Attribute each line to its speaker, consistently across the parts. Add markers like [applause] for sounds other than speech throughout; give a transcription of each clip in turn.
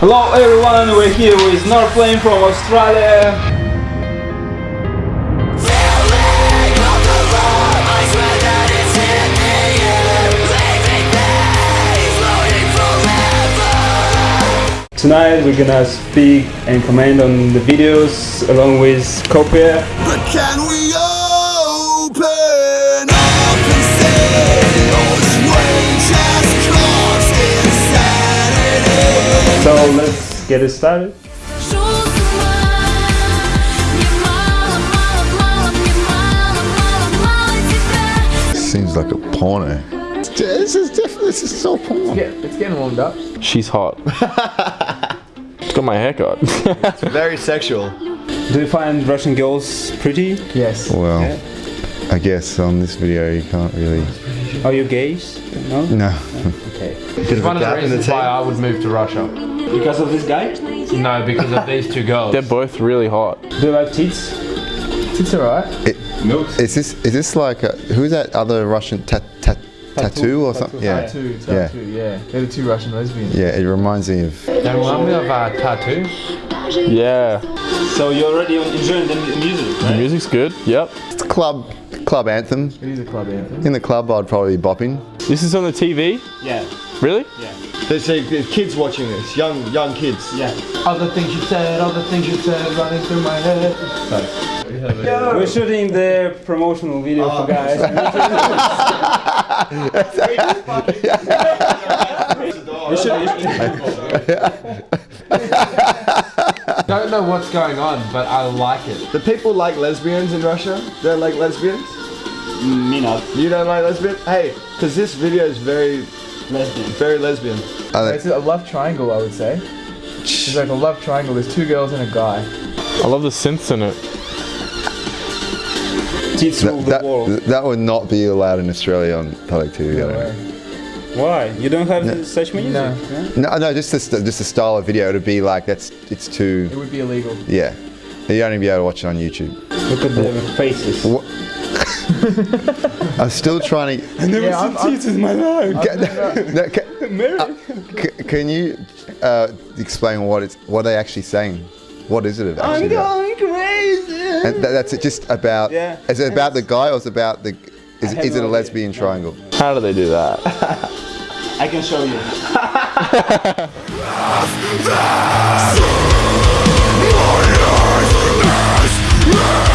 Speaker 1: Hello everyone, we're here with Northlane from Australia. Tonight we're gonna speak and comment on the videos along with Copia. So let's get it started.
Speaker 2: Seems like a porno. This is definitely this is so porn.
Speaker 3: It's getting warmed up.
Speaker 4: She's hot. It's got my haircut.
Speaker 5: Very sexual.
Speaker 1: Do you find Russian girls pretty?
Speaker 3: Yes.
Speaker 2: Well, I guess on this video you can't really.
Speaker 1: Are you gays? No?
Speaker 2: No.
Speaker 1: Okay.
Speaker 3: It's one of the reasons why I would move to Russia.
Speaker 1: Because of this guy?
Speaker 3: No, because of these two girls.
Speaker 4: They're both really hot.
Speaker 1: Do you like tits?
Speaker 3: It's alright.
Speaker 2: Is this is this like a, who's that other Russian ta- ta- tattoo or something? Yeah.
Speaker 3: t.A.T.u.,
Speaker 2: Yeah.
Speaker 3: tattoo, yeah. They're the two Russian lesbians.
Speaker 2: Yeah. It reminds me of.
Speaker 3: They remind me of uh, Tattoo.
Speaker 4: Yeah.
Speaker 1: So you're already enjoying the mu- music,
Speaker 4: The music's good. Yep.
Speaker 2: It's a club club anthem.
Speaker 3: It is a club anthem.
Speaker 2: In the club, I'd probably be bopping.
Speaker 4: This is on the TV?
Speaker 1: Yeah,
Speaker 4: Really?
Speaker 1: yeah,
Speaker 5: There's, uh, there's kids watching this, young young kids.
Speaker 1: yeah.
Speaker 3: Other things you said, other things you said running through my head.
Speaker 1: We're shooting the promotional video for guys. [laughs] You should-
Speaker 3: Don't know what's going on, but I like it.
Speaker 5: The people like lesbians in Russia. They like lesbians.
Speaker 1: Me not.
Speaker 5: You don't like lesbians? Hey, because this video is very
Speaker 1: Lesbian.
Speaker 5: very lesbian.
Speaker 2: I
Speaker 3: It's a love triangle, I would say. It's like a love triangle. There's two girls and a guy.
Speaker 4: I love the synths in it.
Speaker 1: Tits rule
Speaker 2: that,
Speaker 1: the
Speaker 2: that,
Speaker 1: world.
Speaker 2: that would not be allowed in Australia on public TV.
Speaker 3: No.
Speaker 1: Why? You don't have such music?
Speaker 3: No.
Speaker 1: Yeah?
Speaker 2: No, no, just the, just the style of video. It'd be like that's it's too.
Speaker 3: It would be illegal.
Speaker 2: Yeah. You'd only be able to watch it on YouTube.
Speaker 1: Look at the faces.
Speaker 2: What? [laughs] I'm still trying to.
Speaker 1: I never
Speaker 3: Yeah, I'm- I'm-
Speaker 1: in my life. [laughs] [laughs]
Speaker 2: No, can, uh, can you uh, explain what it's what are they actually saying? What is it about?
Speaker 1: I'm going crazy.
Speaker 2: And tha- that's it. Just about.
Speaker 1: Yeah.
Speaker 2: Is it about the guy or is it about the? Is, is it
Speaker 1: no
Speaker 2: a
Speaker 1: idea.
Speaker 2: lesbian triangle?
Speaker 4: How do they do that?
Speaker 1: I can show you.
Speaker 3: It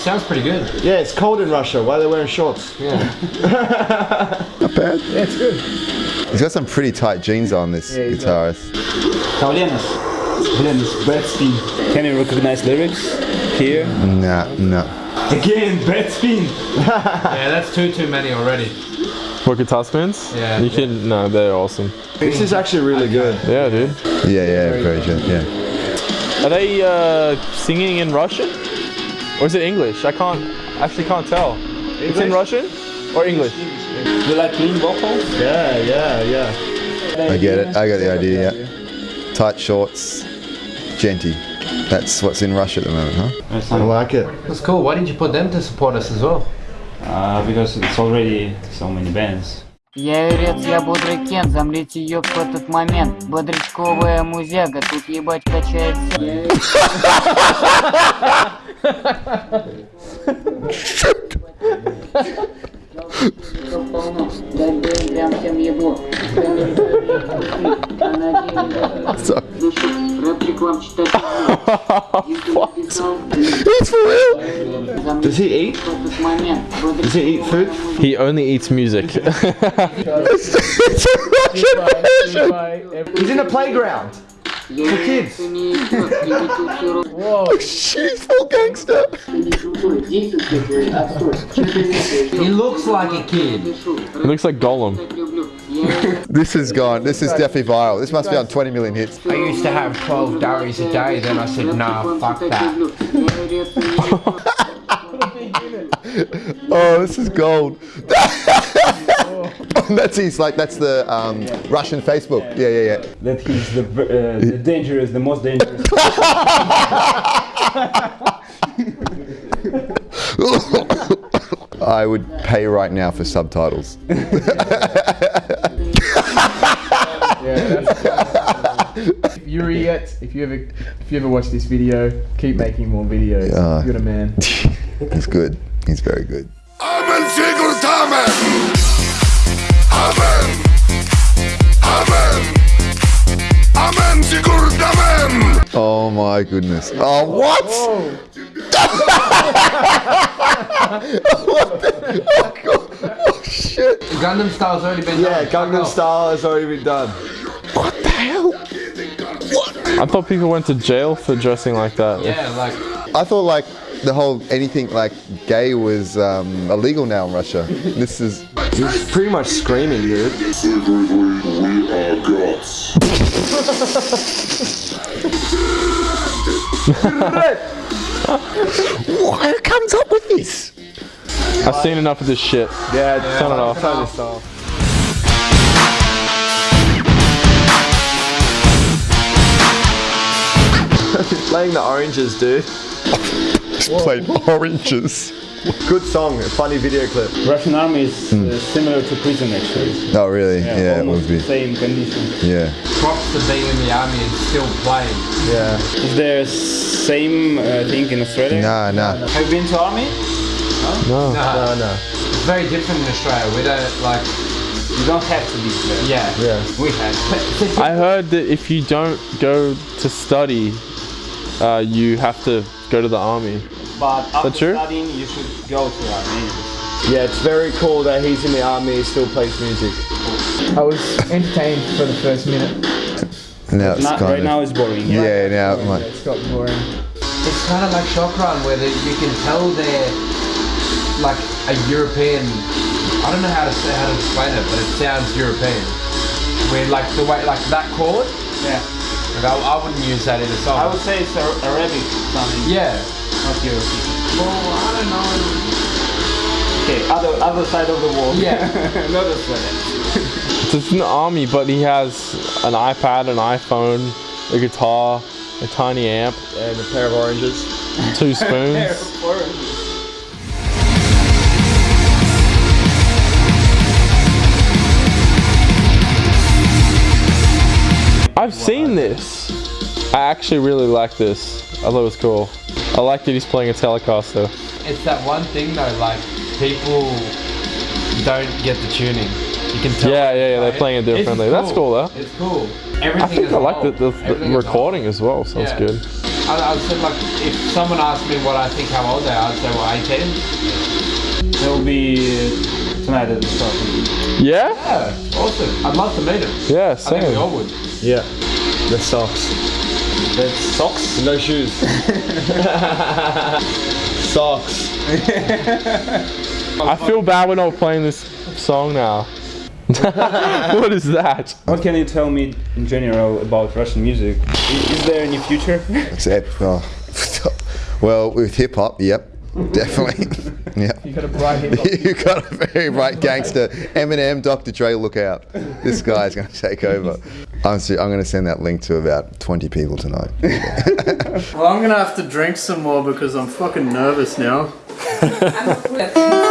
Speaker 3: sounds pretty good.
Speaker 5: Yeah, it's cold in Russia. Why are they wearing shorts?
Speaker 3: Yeah. [laughs]
Speaker 2: Not bad.
Speaker 3: Yeah, it's good.
Speaker 2: He's got some pretty tight jeans on. This
Speaker 3: Yeah,
Speaker 2: guitarist.
Speaker 1: Kaulenas. Kaulenas. Brad Spin. Can you recognize lyrics? Here.
Speaker 2: Nah, no.
Speaker 1: Again, Brad Spin. [laughs]
Speaker 3: Yeah, that's two too many already.
Speaker 4: What guitar spins?
Speaker 3: Yeah.
Speaker 4: You can. No, they're awesome.
Speaker 5: This is actually really good.
Speaker 4: Yeah, dude.
Speaker 2: Yeah, yeah, very good. Yeah.
Speaker 4: Are they uh, singing in Russian? Or is it English? I can't. Actually, can't tell. It's in Russian or English?
Speaker 1: You like clean vocals?
Speaker 5: Yeah, yeah, yeah.
Speaker 2: I get it. I got the idea. Yeah. Tight shorts, genty. That's what's in Russia at the moment, huh?
Speaker 5: I like it.
Speaker 3: That's cool. Why didn't you put them to support us as well?
Speaker 1: Uh, because it's already so many bands.
Speaker 6: Я юрец, я бодрый Кен, замрите ёб в этот момент Бодрячковая музяга, тут ебать качается [laughs]
Speaker 2: That's for real?
Speaker 5: Does he eat? Does he eat food?
Speaker 4: He only eats music.
Speaker 2: it's, it's
Speaker 5: He's in the playground.
Speaker 6: For
Speaker 5: kids.
Speaker 2: Oh shit, he's full gangster.
Speaker 3: He looks like a kid.
Speaker 4: He looks like Gollum. [laughs]
Speaker 2: This is gone. This is definitely viral. This must be on 20 million hits.
Speaker 3: I used to have 12 dairies a day, then I said, nah, fuck that. [laughs]
Speaker 2: Oh, this is gold. [laughs] [laughs] that's his like that's the um, Russian Facebook. Yeah, yeah, yeah.
Speaker 1: That he's the, uh, the dangerous, the most dangerous. [laughs] [laughs]
Speaker 2: I would pay right now for subtitles.
Speaker 3: Yuri yet. If you ever if you ever watch this video, keep making more videos.
Speaker 2: Yeah.
Speaker 3: You're the man.
Speaker 2: He's good. He's very good. My goodness. Oh what? what the? Oh god. Oh shit.
Speaker 7: Gangnam Style's already been
Speaker 5: Yeah,
Speaker 7: done.
Speaker 5: Yeah, Gangnam Style has already been done.
Speaker 2: What the hell? What?
Speaker 4: I thought people went to jail for dressing like that.
Speaker 7: Yeah, like
Speaker 2: I thought like the whole anything like gay was um, illegal now in Russia. This is
Speaker 5: He's pretty much screaming, dude. [laughs]
Speaker 2: who comes up with this?
Speaker 4: I've seen enough of this shit.
Speaker 5: Yeah,
Speaker 4: Turn it off.
Speaker 5: Turn this off. Playing the oranges, dude.
Speaker 2: Played oranges.
Speaker 5: Good song, funny video clip.
Speaker 1: Russian army is uh, similar to prison actually.
Speaker 2: Oh really? Yeah, it
Speaker 1: almost
Speaker 2: would be.
Speaker 1: same condition.
Speaker 2: Yeah.
Speaker 7: props to being in the army and still playing.
Speaker 5: Yeah.
Speaker 1: Is there same uh, thing in Australia?
Speaker 2: Nah, nah.
Speaker 1: Have you been to army?
Speaker 4: No.
Speaker 5: No, no.
Speaker 7: It's very different in Australia. We don't like.
Speaker 1: You don't have to be there.
Speaker 7: Yeah.
Speaker 5: Yeah.
Speaker 1: We have. [laughs]
Speaker 4: I heard that if you don't go to study, uh, you have to go to the army.
Speaker 1: But after
Speaker 4: true?
Speaker 1: studying, you should go to army.
Speaker 5: Yeah, it's very cool that he's in the army, he still plays music.
Speaker 3: I was entertained for the first minute.
Speaker 2: Now it's
Speaker 1: Not,
Speaker 2: kind
Speaker 1: right
Speaker 2: of.
Speaker 1: now it's boring.
Speaker 2: yeah, now I'm
Speaker 3: Yeah,
Speaker 2: like,
Speaker 3: it's got boring.
Speaker 7: It's kind of like Shokran, where they, you can tell they're like a European. I don't know how to say how to explain it, but it sounds European. Where like the way like that chord,
Speaker 1: Yeah.
Speaker 7: like I, I wouldn't use that in a song.
Speaker 1: I would say it's Ar- Arabic something,
Speaker 7: yeah.
Speaker 1: Not European.
Speaker 7: Well, I don't know.
Speaker 1: Okay, other other side of the wall.
Speaker 7: Yeah. [laughs] [laughs]
Speaker 1: not Australia.
Speaker 4: It's an army, but he has an iPad, an iPhone, a guitar, a tiny amp,
Speaker 5: And a pair of oranges.
Speaker 4: two [laughs] spoons. I've seen this. I actually really like this. I thought it was cool. I like that he's playing a Telecaster.
Speaker 7: It's that one thing though, like people don't get the tuning. You can tell.
Speaker 4: Yeah, yeah, yeah, they're
Speaker 7: Right?
Speaker 4: playing it
Speaker 7: It's
Speaker 4: differently. That's cool, though.
Speaker 7: It's cool. Everything I
Speaker 4: think
Speaker 7: as
Speaker 4: I
Speaker 7: a
Speaker 4: like the, the, the
Speaker 7: Everything as
Speaker 4: recording as well. Sounds
Speaker 7: Yeah.
Speaker 4: good.
Speaker 7: I, I said like, if someone asked me what I think how old they are, I'd say well 18.
Speaker 1: It'll be uh, tonight at the start.
Speaker 4: Yeah?
Speaker 7: Yeah, awesome. I'd love to meet him.
Speaker 4: Yeah,
Speaker 7: I think we all would.
Speaker 5: Yeah. The socks.
Speaker 1: That's socks.
Speaker 5: No shoes. [laughs] socks.
Speaker 4: I feel bad we're not playing this song now. [laughs] what is that?
Speaker 1: What can you tell me in general about Russian music? Is, is there any future?
Speaker 2: except, oh, well, with hip hop, yep, definitely. [laughs] yep.
Speaker 3: You got a bright hip hop.
Speaker 2: You got a very bright gangster. Eminem, Dr. Dre, look out. This guy's going to take over. I'm, I'm going to send that link to about 20 people tonight. [laughs]
Speaker 8: Well, I'm gonna have to drink some more because I'm fucking nervous now. [laughs] [laughs]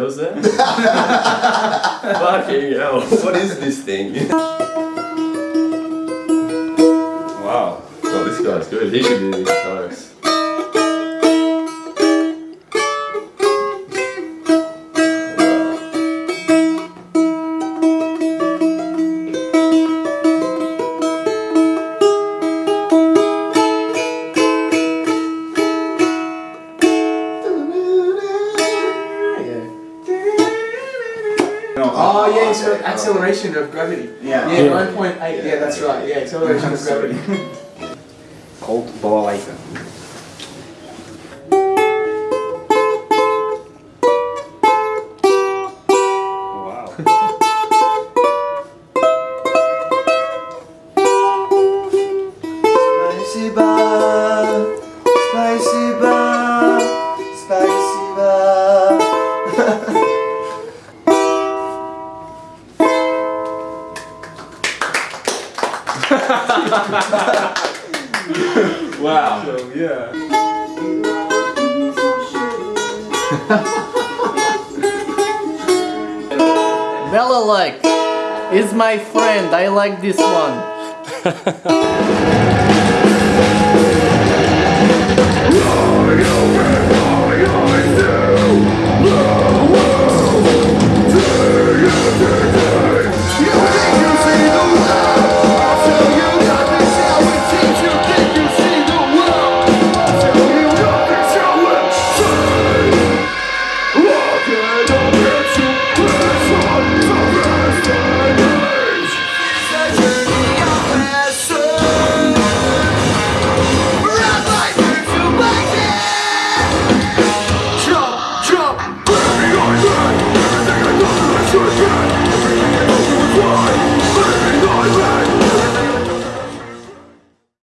Speaker 9: all the there? Fucking hell. What is this thing? wow. Oh, this guy's good. He should be guitarist.
Speaker 3: Oh acceleration of gravity. Yeah. Yeah, nine point eight. Yeah, that's right. Yeah, acceleration of [laughs] gravity.
Speaker 1: Cold Balalaika. Wow.
Speaker 9: Wow.
Speaker 1: So, yeah.
Speaker 5: Balalaika is my friend. I like this one. [laughs]